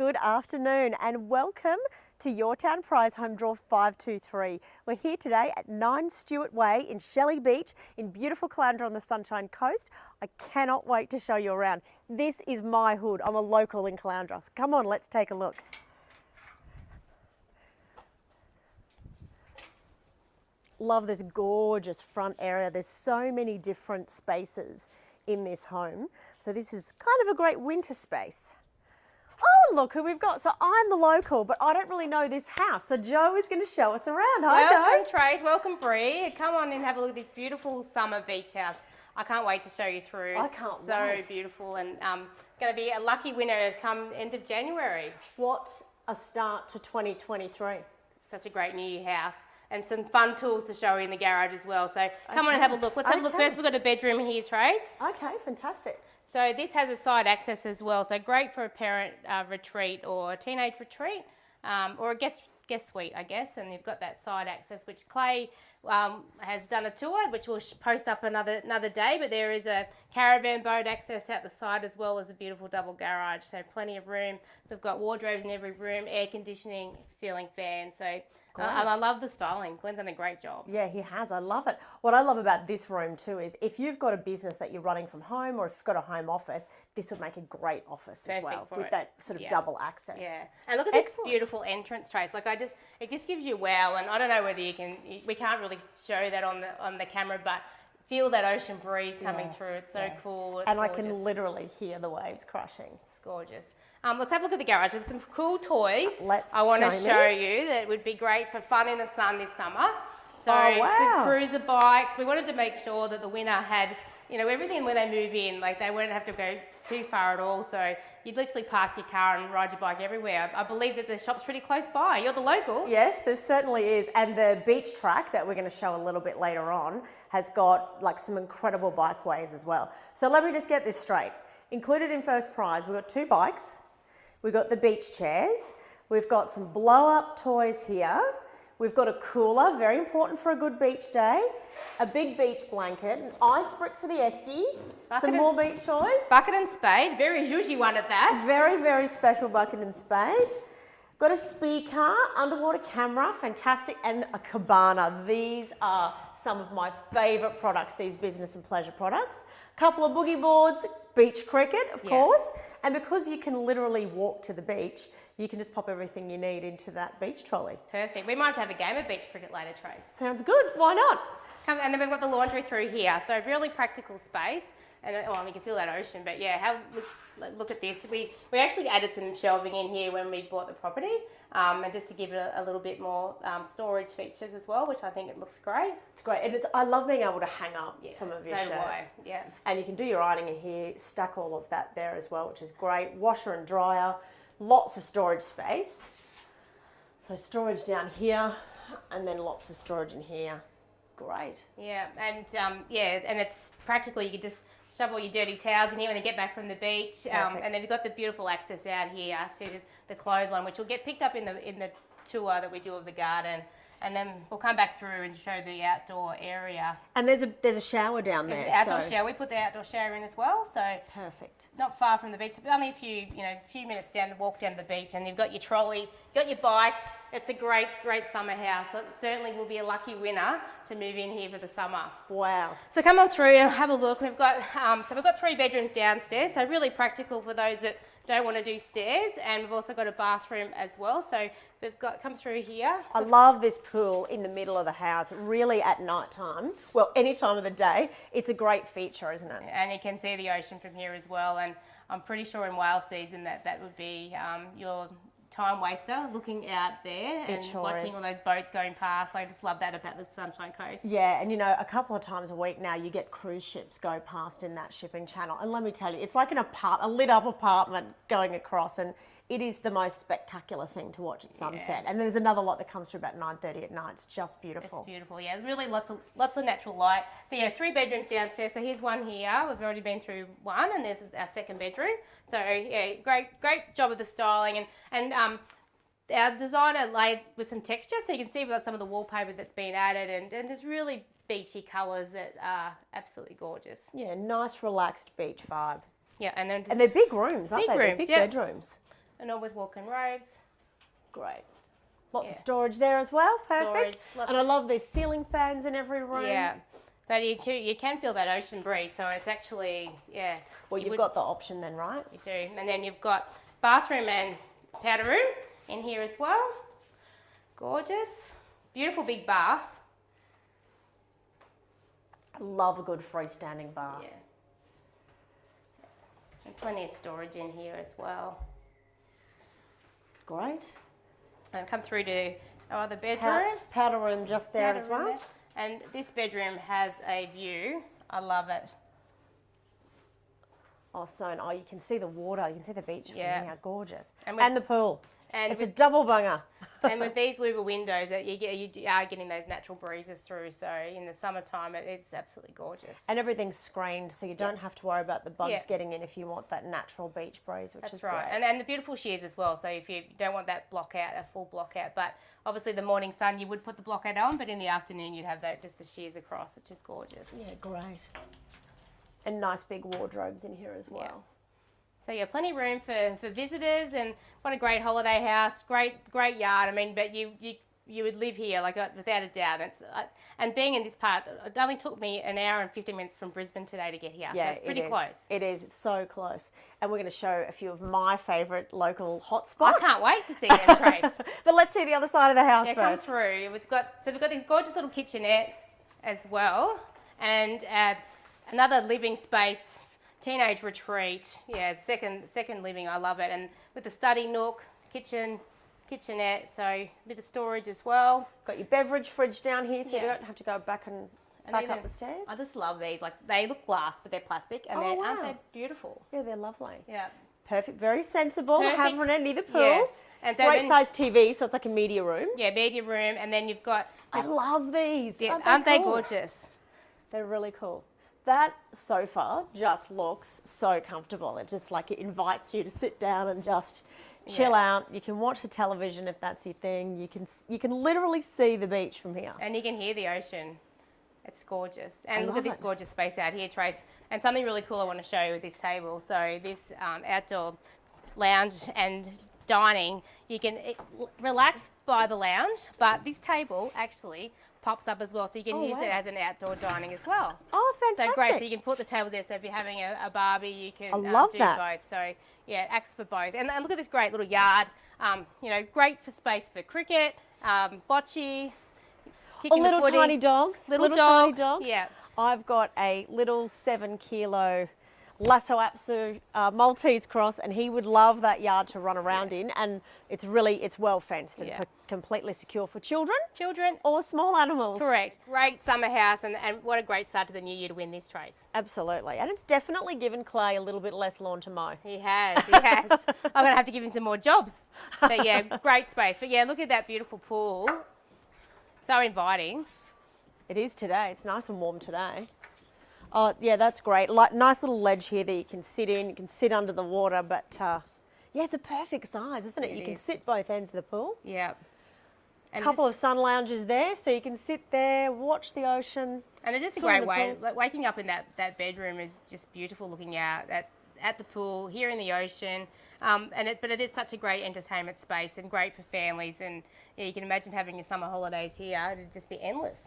Good afternoon and welcome to Your Town Prize Home Draw 523. We're here today at 9 Stewart Way in Shelley Beach in beautiful Caloundra on the Sunshine Coast. I cannot wait to show you around. This is my hood. I'm a local in Caloundra. So come on, let's take a look. Love this gorgeous front area. There's so many different spaces in this home. So this is kind of a great winter space. Oh, look who we've got. So I'm the local, but I don't really know this house. So Joe is going to show us around. Hi, welcome, Joe. Trace. Welcome, Bree. Come on and have a look at this beautiful summer beach house. I can't wait to show you through. I can't so wait. beautiful and um, going to be a lucky winner come end of January. What a start to 2023. Such a great new house. And some fun tools to show you in the garage as well. So come on and have a look. Let's have a look first. We've got a bedroom here, Trace. Okay, fantastic. So this has a side access as well. So great for a parent uh, retreat or a teenage retreat um, or a guest guest suite, I guess. And you've got that side access, which Clay um, has done a tour, which we'll post up another another day. But there is a caravan boat access out the side as well as a beautiful double garage. So plenty of room. They've got wardrobes in every room, air conditioning, ceiling fan. So uh, and I love the styling. Glenn's done a great job. Yeah, he has. I love it. What I love about this room too is if you've got a business that you're running from home or if you've got a home office, this would make a great office as Perfect well for with it. that sort of Yeah. double access. Yeah, and look at this Excellent. beautiful entrance trace. Like I just, it just gives you wow. And I don't know whether you can, we can't really show that on the on the camera, but feel that ocean breeze coming Yeah, through. It's so yeah. cool. It's And I can literally hear the waves crashing. It's gorgeous. Um, let's have a look at the garage. There's some cool toys. Let's I want to show you that would be great for fun in the sun this summer. So Oh, wow. some cruiser bikes. We wanted to make sure that the winner had, you know, everything when they move in. Like they wouldn't have to go too far at all. So you'd literally park your car and ride your bike everywhere. I believe that the shop's pretty close by. You're the local. Yes, there certainly is. And the beach track that we're going to show a little bit later on has got like some incredible bikeways as well. So let me just get this straight. Included in first prize, we've got two bikes, we've got the beach chairs, we've got some blow up toys here, we've got a cooler, very important for a good beach day, a big beach blanket, an ice brick for the esky, Bucket some more beach toys. Bucket and spade. Very zhuzhy one at that. It's very, very special bucket and spade. Got a speaker, underwater camera, fantastic, and a cabana. These are some of my favourite products, these business and pleasure products. A couple of boogie boards, beach cricket, of Yeah. course. And because you can literally walk to the beach, you can just pop everything you need into that beach trolley. Perfect. We might have to have a game of beach cricket later, Trace. Sounds good, why not? Come, and then we've got the laundry through here. So really practical space. And well, you can feel that ocean, but yeah, have look, look at this. We we actually added some shelving in here when we bought the property, um, and just to give it a, a little bit more um, storage features as well, which I think it looks great. It's great, and it's, I love being able to hang up Yeah, some of your so shirts. Yeah. And you can do your ironing in here, stack all of that there as well, which is great. Washer and dryer, lots of storage space. So storage down here, and then lots of storage in here. Great. Yeah, and um, yeah, and it's practical. You can just shove all your dirty towels in here when you get back from the beach, um, and then we've got the beautiful access out here to the, the clothesline, which will get picked up in the in the tour that we do of the garden, and then we'll come back through and show the outdoor area. And there's a there's a shower down There's there. an outdoor so- shower. We put the outdoor shower in as well, so Perfect. not far from the beach. Only a few, you know, few minutes down to walk down the beach, and you've got your trolley, you've got your bikes. It's a great, great summer house. It certainly will be a lucky winner to move in here for the summer. Wow. So come on through and have a look. We've got um, so we've got three bedrooms downstairs, so really practical for those that don't want to do stairs, and we've also got a bathroom as well. So we've got come through here. I love this pool in the middle of the house. Really at night time, well, any time of the day, it's a great feature, isn't it? and you can see the ocean from here as well. And I'm pretty sure in whale season that that would be um, your time waster, looking out there and sure watching is. all those boats going past. I just love that about the Sunshine Coast. Yeah, and you know, a couple of times a week now, you get cruise ships go past in that shipping channel, and let me tell you, it's like an apart, a lit up apartment going across, and it is the most spectacular thing to watch at sunset. And there's another lot that comes through about 9:30 at night. It's just beautiful. It's beautiful. yeah. Really lots of lots of natural light. So yeah, three bedrooms downstairs. So here's one here. We've already been through one, and there's our second bedroom. So yeah, great great job of the styling and and um. Our designer laid with some texture, so you can see with some of the wallpaper that's been added, and, and just really beachy colours that are absolutely gorgeous. Yeah, nice relaxed beach vibe. Yeah, and just And they're big rooms, aren't Big they? They're rooms, big yeah. bedrooms. And all with walk-in robes. Great. Lots of storage there as well. Perfect. Storage, and I love these ceiling fans in every room. Yeah. But you too, you can feel that ocean breeze, so it's actually yeah. Well, you you've would- got the option then, right? You do, and then you've got bathroom and powder room in here as well. Gorgeous, beautiful big bath. I love a good freestanding bath. Yeah. And plenty of storage in here as well. Great. And come through to our other bedroom. powder room just there Powder as well. there. And this bedroom has a view. I love it. Oh, so oh, you can see the water. You can see the beach Yeah. from here. Gorgeous. And And, the pool. And it's a double bunger. and with these louver windows, you, get, you are getting those natural breezes through. So in the summertime, it is absolutely gorgeous. And everything's screened, so you don't have to worry about the bugs Yeah. getting in if you want that natural beach breeze, which That's is right, great. and, and the beautiful shears as well. So if you don't want that block out, a full block out, but obviously the morning sun, you would put the block out on, but in the afternoon you'd have that just the shears across, which is gorgeous. yeah, great. And nice big wardrobes in here as well. So yeah, plenty of room for, for visitors, and what a great holiday house, great great yard. I mean, but you you you would live here like uh, without a doubt. It's uh, and being in this part, it only took me an hour and fifteen minutes from Brisbane today to get here, so it's pretty is. close. It is. It's so close. And we're going to show a few of my favourite local hotspots. I can't wait to see them, Trace. but let's see the other side of the house Yeah, come through. It's got so we've got this gorgeous little kitchenette as well, and uh, another living space, teenage retreat. Yeah, second second living. I love it, and with the study nook, kitchen, kitchenette. So a bit of storage as well. Got your beverage fridge down here, so you don't have to go back and, And back up the stairs. I just love these. Like they look glass, but they're plastic, and Oh, they're aren't they beautiful? Yeah, they're lovely. Yeah. Perfect. Very sensible. Perfect. Having it near the pool. Yes. And so Great then, size TV, so it's like a media room. yeah, media room, and then you've got. I love these. Yeah, aren't aren't they cool? gorgeous? They're really cool. That sofa just looks so comfortable. It just like it invites you to sit down and just chill Yeah. out. You can watch the television if that's your thing. You can you can literally see the beach from here. And you can hear the ocean. It's gorgeous. And I look at this it. gorgeous space out here, Trace. And something really cool I want to show you with this table. So this um, outdoor lounge and dining, you can relax by the lounge, but this table actually pops up as well. So you can Oh, use it as an outdoor dining as well. Oh, fantastic. So great. So you can put the table there. So if you're having a, a barbie, you can I um, do that. both. So yeah, it acts for both. And, and look at this great little yard. Um, you know, great for space for cricket, um, bocce, oh, kicking little the footy. tiny dogs. Little, tiny dog. dogs. Yeah. I've got a little seven kilo Lhasa Apso uh, Maltese cross, and he would love that yard to run around in. And it's really it's well fenced and Yeah. co- completely secure for children Children. or small animals. Correct. Great summer house, and, and what a great start to the new year to win this trace. Absolutely, and it's definitely given Clay a little bit less lawn to mow. He has, he has. I'm going to have to give him some more jobs. But yeah, great space. But yeah, look at that beautiful pool. So inviting. It is today. It's nice and warm today. Oh yeah, that's great. Like nice little ledge here that you can sit in. You can sit under the water, but uh, yeah, it's a perfect size, isn't it? It you can sit both ends of the pool. Yeah. A couple of sun lounges there, so you can sit there, watch the ocean. and it's just a great way. pool. Like waking up in that, that bedroom is just beautiful looking out at, at the pool, here in the ocean. Um, and it, but it is such a great entertainment space and great for families. And yeah, you can imagine having your summer holidays here. It'd just be endless.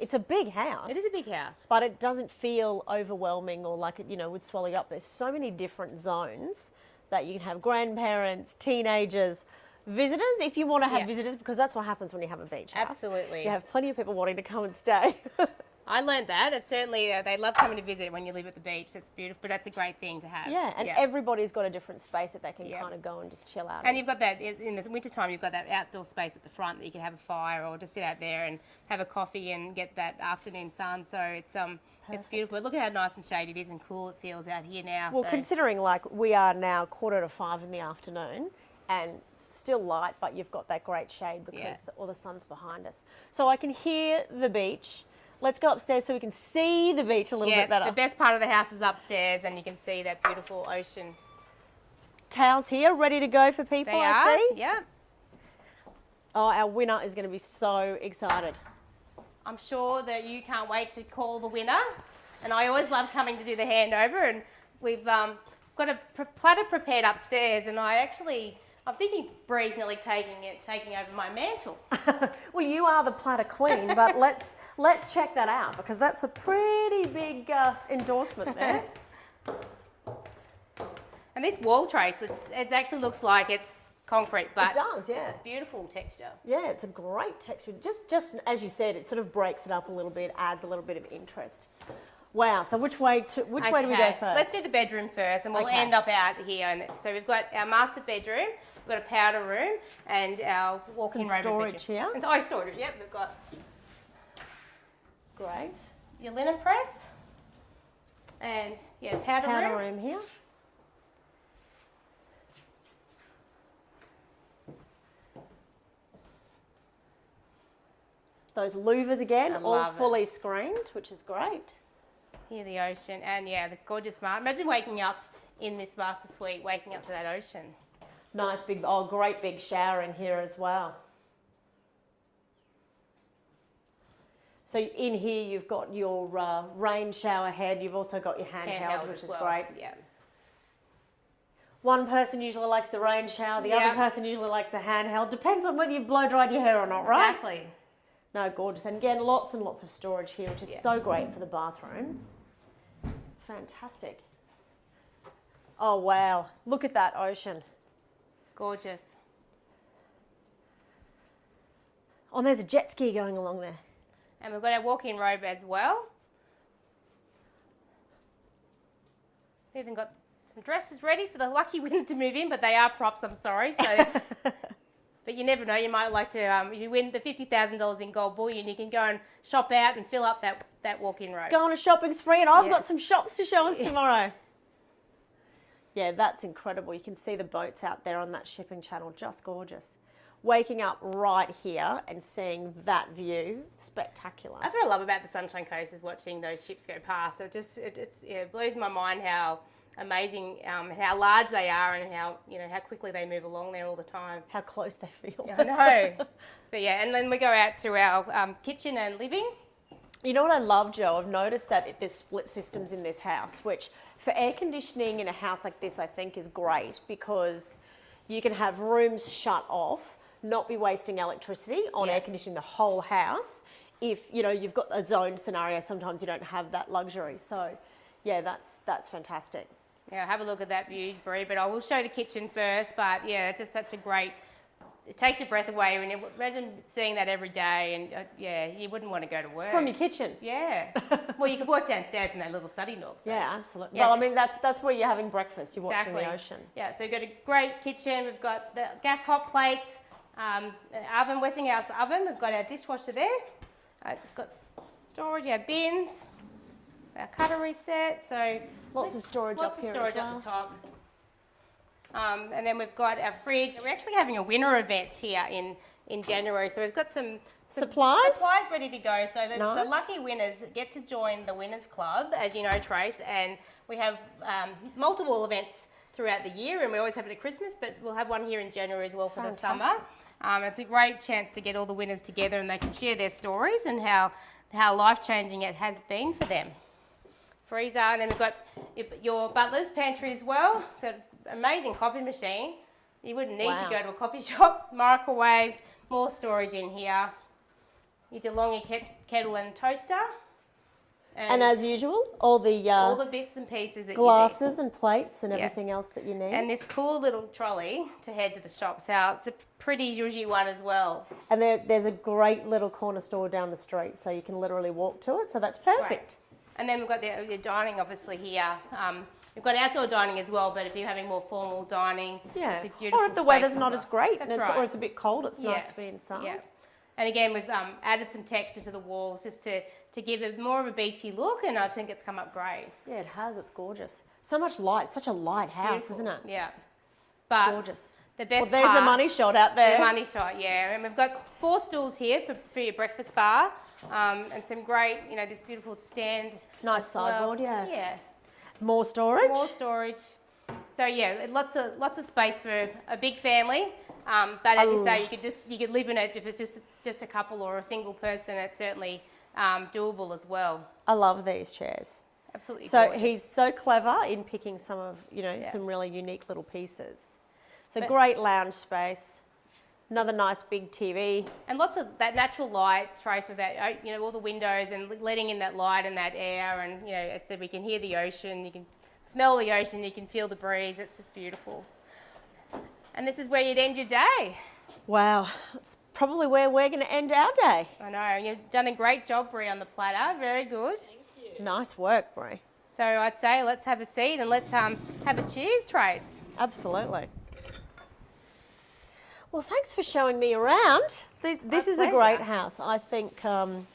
It's a big house. It is a big house. but it doesn't feel overwhelming or like it, you know, would swallow you up. There's so many different zones that you can have grandparents, teenagers, visitors if you want to have Yeah. visitors because that's what happens when you have a beach house. Absolutely. You have plenty of people wanting to come and stay. I learned that. It's certainly uh, they love coming to visit when you live at the beach. It's beautiful, but that's a great thing to have. yeah, and everybody's got a different space that they can Yeah. kind of go and just chill out. and in. you've got that in the wintertime. You've got that outdoor space at the front that you can have a fire or just sit out there and have a coffee and get that afternoon sun. So it's um it's Perfect. beautiful. Look at how nice and shady it is and cool it feels out here now. well, so. considering like we are now quarter to five in the afternoon and still light, but you've got that great shade because Yeah. the, all the sun's behind us. So I can hear the beach. Let's go upstairs so we can see the beach a little yeah, bit better. the best part of the house is upstairs, and you can see that beautiful ocean. Towels here, ready to go for people. They I are. see. Yeah. Oh, our winner is going to be so excited. I'm sure that you can't wait to call the winner. And I always love coming to do the handover. And we've um, got a platter prepared upstairs. And I actually I'm thinking Bree's nearly taking it, taking over my mantle. well, you are the platter queen, but let's let's check that out because that's a pretty big uh, endorsement there. And this wall trace, it's, it actually looks like it's concrete, but it does, yeah. beautiful texture. Yeah, it's a great texture. Just just as you said, it sort of breaks it up a little bit, adds a little bit of interest. Wow. So which way to which way do we go first? Let's do the bedroom first, and we'll Okay. end up out here. And so we've got our master bedroom, we've got a powder room, and our walk-in storage bedroom. here. And so, oh, storage. Yep, we've got Great. your linen press, and yeah, powder, Powder room. room here. Those louvers again, all love it. fully screened, which is great. Here, the ocean, and yeah, this gorgeous smart. Imagine waking up in this master suite, waking up to that ocean. Nice big, oh, great big shower in here as well. So in here you've got your uh, rain shower head. You've also got your handheld, Handheld which is well. great. Yeah. One person usually likes the rain shower. The Yeah. other person usually likes the handheld. Depends on whether you've blow dried your hair or not, right? Exactly. No, gorgeous. And again, lots and lots of storage here, which is Yeah. so great for the bathroom. Fantastic. Oh, wow. Look at that ocean. Gorgeous. Oh, there's a jet ski going along there. And we've got our walk-in robe as well. We've even got some dresses ready for the lucky winner to move in, but they are props, I'm sorry. So, but you never know, you might like to, um, if you win the $50,000 in gold bullion, you can go and shop out and fill up that, that walk-in robe. Go on a shopping spree, and I've Yeah. got some shops to show us tomorrow. Yeah, that's incredible. You can see the boats out there on that shipping channel, just gorgeous. Waking up right here and seeing that view, spectacular. That's what I love about the Sunshine Coast is watching those ships go past. It just it, it's, yeah, it blows my mind how amazing, um, how large they are, and how you know how quickly they move along there all the time. How close they feel. I know. but yeah, and then we go out to our um, kitchen and living. You know what I love, Joe? I've noticed that it- there's split systems in this house, which for air conditioning in a house like this, I think is great because you can have rooms shut off, not be wasting electricity on Yeah. air conditioning the whole house. If you know you've got a zoned scenario, sometimes you don't have that luxury. So, yeah, that's that's fantastic. Yeah, have a look at that view, Brie. But I will show the kitchen first. But yeah, it's just such a great. It takes your breath away you imagine seeing that every day, and uh, yeah, you wouldn't want to go to work. From your kitchen. yeah. well, you could work downstairs in that little study nook. so- Yeah, absolutely. Yes. Well, I mean that's that's where you're having breakfast. You're watching the ocean. Yeah, so we've got a great kitchen. We've got the gas hot plates, um, an oven, Westinghouse oven. We've got our dishwasher there. Uh, it's got storage, our bins, our cutlery set. So Lots of storage lots up here of storage as up the top. Um, and then we've got our fridge. We're actually having a winter event here in, in January. So we've got some, some Supplies? supplies ready to go. So the, the lucky winners get to join the Winners Club, as you know, Trace. And we have um, multiple events throughout the year, and we always have it at Christmas, but we'll have one here in January as well for the summer. Um, it's a great chance to get all the winners together and they can share their stories and how, how life changing it has been for them freezer, and then we've got your- your butler's pantry as well. So amazing coffee machine. You wouldn't need Wow. to go to a coffee shop. Microwave, more storage in here. Your DeLonghi ket- kettle and toaster. And as usual, all the, uh, all the bits and pieces that you glasses and plates and Yeah. everything else that you need. need. And this cool little trolley to head to the shop. So it's a pretty zhuzhy one as well. And there, there's a great little corner store down the street, so you can literally walk to it. So that's perfect. Right. And then we've got the, the dining obviously here. Um, we've got outdoor dining as well, but if you're having more formal dining, Yeah. it's a beautiful or if the weather's not well. as great, and That's it's, right. or it's a bit cold, it's Yeah. nice to be inside. Yeah. And again, we've um, added some texture to the walls just to, to give it more of a beachy look, and I think it's come up great. Yeah, it has. It's gorgeous. So much light. Such a light house, Beautiful. isn't it? Yeah. But Gorgeous. The best Well, there's part, the money shot out there. The money shot, yeah. And we've got four stools here for, for your breakfast bar, um, and some great, you know, this beautiful stand. Nice well. sideboard, yeah. Yeah. More storage. More storage. So yeah, lots of lots of space for a big family. Um, but as you Oh. say, you could just you could live in it if it's just just a couple or a single person. It's certainly um, doable as well. I love these chairs. Absolutely. So gorgeous. he's so clever in picking some of, you know, Yeah. some really unique little pieces. So But- great lounge space. Another nice big TV. And lots of that natural light, Trace, with that, uh, you know, all the windows and letting in that light and that air. And, you know, so we can hear the ocean, you can smell the ocean, you can feel the breeze. It's just beautiful. And this is where you'd end your day. Wow, It's probably where we're going to end our day. I know. You've done a great job, Brie, on the platter. Very good. Thank you. Nice work, Brie. So I'd say let's have a seat and let's um, have a cheers, Trace. Absolutely. Well, thanks for showing me around. This, this is a great house. I think um,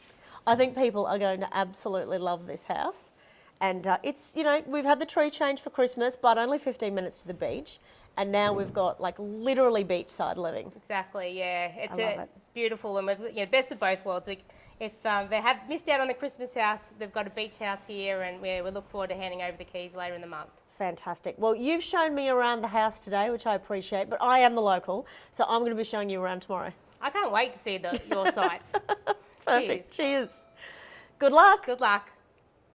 I think people are going to absolutely love this house. And uh, it's you know we've had the tree change for Christmas, but only 15 minutes to the beach, and now we've got like literally beachside living. Exactly, yeah. It's a it. beautiful and we've you know, best of both worlds. We, if um, they have missed out on the Christmas house, they've got a beach house here, and we, we look forward to handing over the keys later in the month. Fantastic. Well, you've shown me around the house today, which I appreciate, but I am the local, so I'm going to be showing you around tomorrow. I can't wait to see the, your sites. Perfect. Cheers. Cheers. Good luck. Good luck.